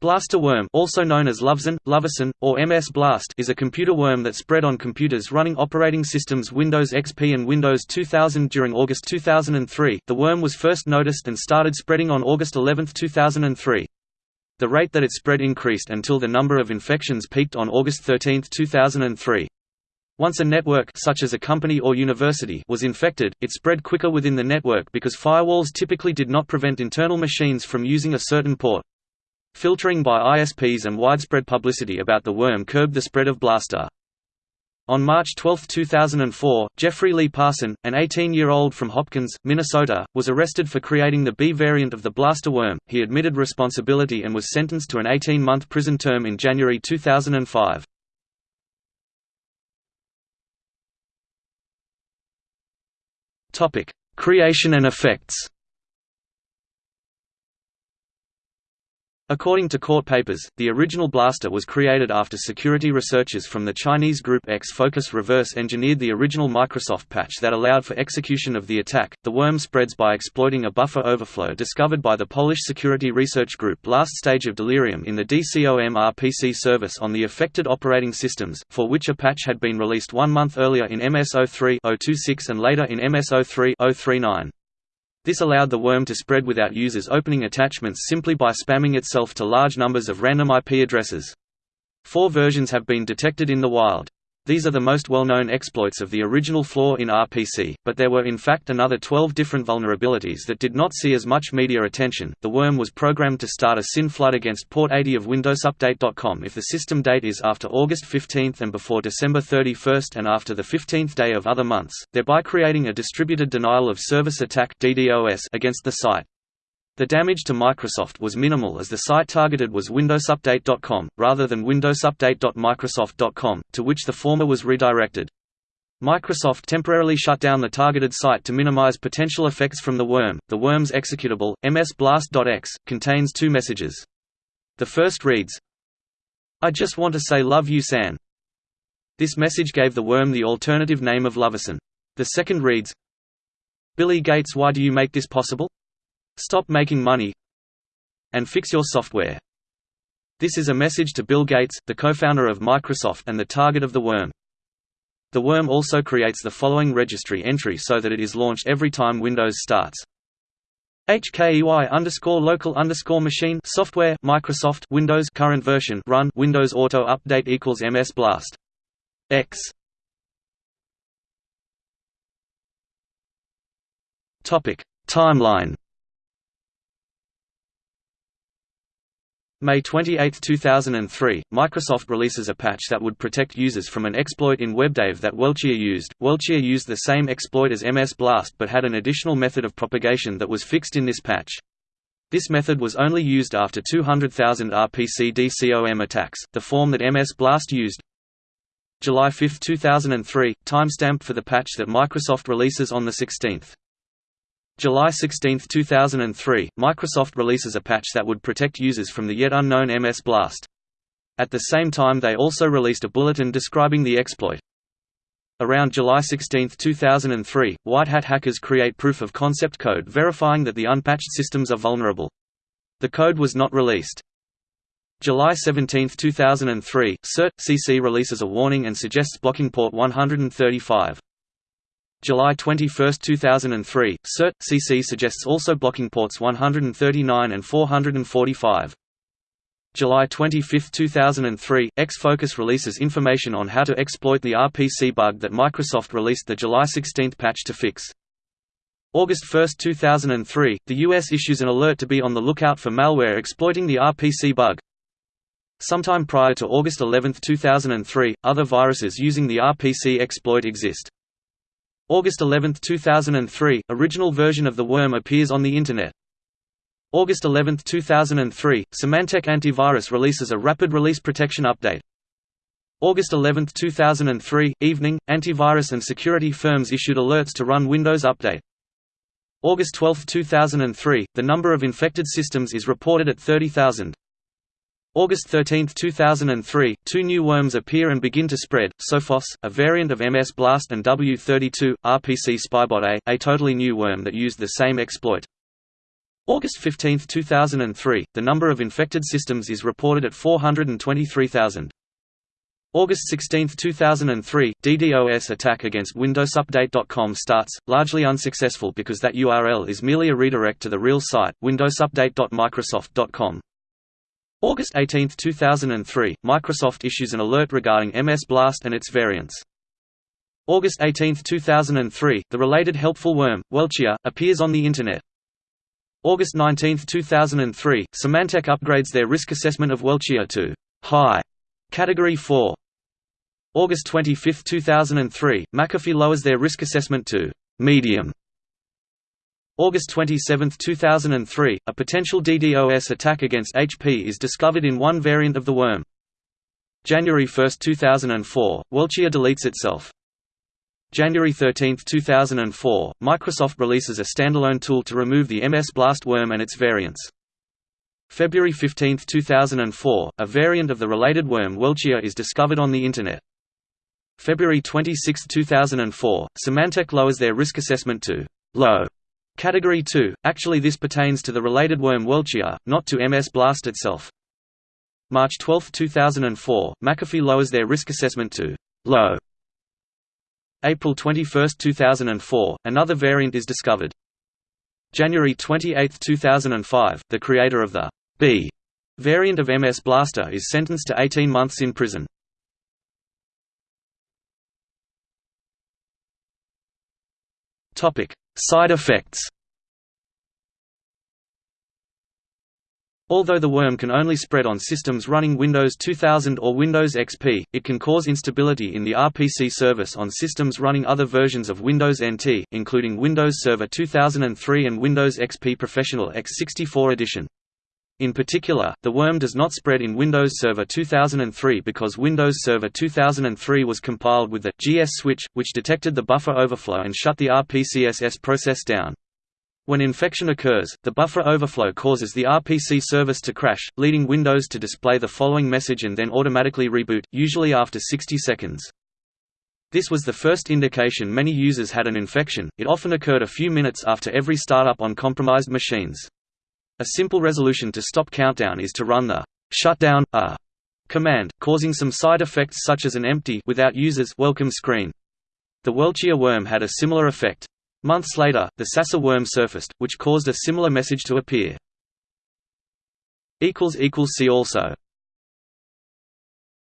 Blaster worm also known as Lovesan, Lovsan, or MS Blast is a computer worm that spread on computers running operating systems Windows XP and Windows 2000 during August 2003. The worm was first noticed and started spreading on August 11, 2003. The rate that it spread increased until the number of infections peaked on August 13, 2003. Once a network such as a company or university was infected, it spread quicker within the network because firewalls typically did not prevent internal machines from using a certain port. Filtering by ISPs and widespread publicity about the worm curbed the spread of Blaster. On March 12, 2004, Jeffrey Lee Parson, an 18-year-old from Hopkins, Minnesota, was arrested for creating the B variant of the Blaster worm. He admitted responsibility and was sentenced to an 18-month prison term in January 2005. Topic: Creation and effects. According to court papers, the original blaster was created after security researchers from the Chinese group X Focus reverse engineered the original Microsoft patch that allowed for execution of the attack. The worm spreads by exploiting a buffer overflow discovered by the Polish security research group last stage of delirium in the DCOM RPC service on the affected operating systems, for which a patch had been released one month earlier in MS-03-026 and later in MS-03-039. This allowed the worm to spread without users opening attachments simply by spamming itself to large numbers of random IP addresses. Four versions have been detected in the wild. These are the most well-known exploits of the original flaw in RPC, but there were in fact another 12 different vulnerabilities that did not see as much media attention. The worm was programmed to start a SYN flood against port 80 of WindowsUpdate.com if the system date is after August 15 and before December 31 and after the 15th day of other months, thereby creating a distributed denial of service attack (DDoS) against the site. The damage to Microsoft was minimal as the site targeted was WindowsUpdate.com, rather than WindowsUpdate.microsoft.com, to which the former was redirected. Microsoft temporarily shut down the targeted site to minimize potential effects from the worm. The worm's executable, msblast.exe, contains two messages. The first reads, I just want to say love you San. This message gave the worm the alternative name of Lovesan. The second reads, Billy Gates why do you make this possible? Stop making money and fix your software. This is a message to Bill Gates, the co-founder of Microsoft and the target of the worm. The worm also creates the following registry entry so that it is launched every time Windows starts. HKEY underscore local underscore machine software Microsoft Windows current version run Windows Auto Update equals MS Blast X Topic Timeline May 28, 2003, Microsoft releases a patch that would protect users from an exploit in WebDAV that Welchia used. Welchia used the same exploit as MS Blast but had an additional method of propagation that was fixed in this patch. This method was only used after 200,000 RPC DCOM attacks, the form that MS Blast used. July 5, 2003, timestamp for the patch that Microsoft releases on the 16th. July 16, 2003, Microsoft releases a patch that would protect users from the yet unknown MS Blast. At the same time they also released a bulletin describing the exploit. Around July 16, 2003, White Hat hackers create proof-of-concept code verifying that the unpatched systems are vulnerable. The code was not released. July 17, 2003, CERT-CC releases a warning and suggests blocking port 135. July 21, 2003, CERT-CC suggests also blocking ports 139 and 445. July 25, 2003, X-Focus releases information on how to exploit the RPC bug that Microsoft released the July 16 patch to fix. August 1, 2003, the US issues an alert to be on the lookout for malware exploiting the RPC bug. Sometime prior to August 11, 2003, other viruses using the RPC exploit exist. August 11, 2003, original version of the worm appears on the Internet. August 11, 2003, Symantec Antivirus releases a rapid release protection update. August 11, 2003, evening, antivirus and security firms issued alerts to run Windows Update. August 12, 2003, the number of infected systems is reported at 30,000. August 13, 2003, two new worms appear and begin to spread, Sophos, a variant of MS Blast and W32, RPC Spybot A, a totally new worm that used the same exploit. August 15, 2003, the number of infected systems is reported at 423,000. August 16, 2003, DDoS attack against WindowsUpdate.com starts, largely unsuccessful because that URL is merely a redirect to the real site, windowsupdate.microsoft.com. August 18, 2003, Microsoft issues an alert regarding MS Blast and its variants. August 18, 2003, the related helpful worm, Welchia, appears on the Internet. August 19, 2003, Symantec upgrades their risk assessment of Welchia to high category 4. August 25, 2003, McAfee lowers their risk assessment to medium. August 27, 2003, a potential DDoS attack against HP is discovered in one variant of the worm. January 1, 2004, Welchia deletes itself. January 13, 2004, Microsoft releases a standalone tool to remove the MS Blast worm and its variants. February 15, 2004, a variant of the related worm Welchia is discovered on the Internet. February 26, 2004, Symantec lowers their risk assessment to low category 2. Actually this pertains to the related worm Welchia, not to MS Blast itself. March 12, 2004, McAfee lowers their risk assessment to low April 21, 2004, another variant is discovered. January 28, 2005, the creator of the B variant of MS Blaster is sentenced to 18 months in prison. Side effects Although the worm can only spread on systems running Windows 2000 or Windows XP, it can cause instability in the RPC service on systems running other versions of Windows NT, including Windows Server 2003 and Windows XP Professional x64 edition. In particular, the worm does not spread in Windows Server 2003 because Windows Server 2003 was compiled with the GS switch, which detected the buffer overflow and shut the RPCSS process down. When infection occurs, the buffer overflow causes the RPC service to crash, leading Windows to display the following message and then automatically reboot, usually after 60 seconds. This was the first indication many users had an infection, it often occurred a few minutes after every startup on compromised machines. A simple resolution to stop countdown is to run the shutdown a uh, command, causing some side effects such as an empty without users welcome screen. The Welchia worm had a similar effect. Months later, the Sasser worm surfaced, which caused a similar message to appear. See also